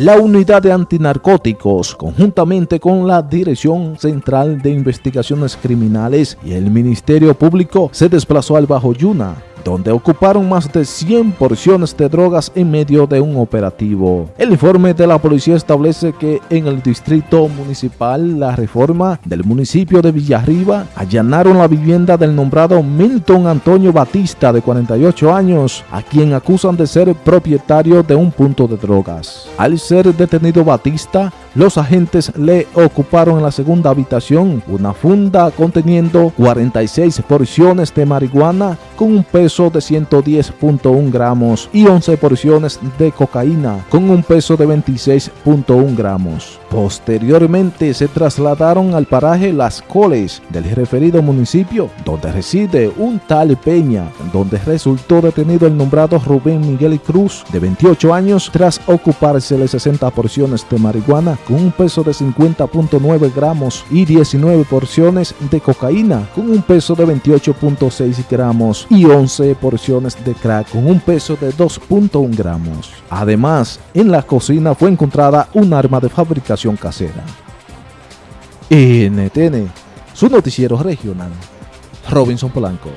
La unidad de antinarcóticos, conjuntamente con la Dirección Central de Investigaciones Criminales y el Ministerio Público, se desplazó al Bajo Yuna donde ocuparon más de 100 porciones de drogas en medio de un operativo. El informe de la policía establece que en el distrito municipal La Reforma del municipio de Villarriba allanaron la vivienda del nombrado Milton Antonio Batista de 48 años, a quien acusan de ser propietario de un punto de drogas. Al ser detenido Batista, los agentes le ocuparon en la segunda habitación una funda conteniendo 46 porciones de marihuana con un peso de 110.1 gramos y 11 porciones de cocaína con un peso de 26.1 gramos. Posteriormente se trasladaron al paraje Las Coles del referido municipio donde reside un tal Peña, donde resultó detenido el nombrado Rubén Miguel Cruz de 28 años tras ocupársele 60 porciones de marihuana con un peso de 50.9 gramos y 19 porciones de cocaína con un peso de 28.6 gramos y 11 porciones de crack con un peso de 2.1 gramos. Además, en la cocina fue encontrada un arma de fabricación casera. NTN, su noticiero regional. Robinson Polanco.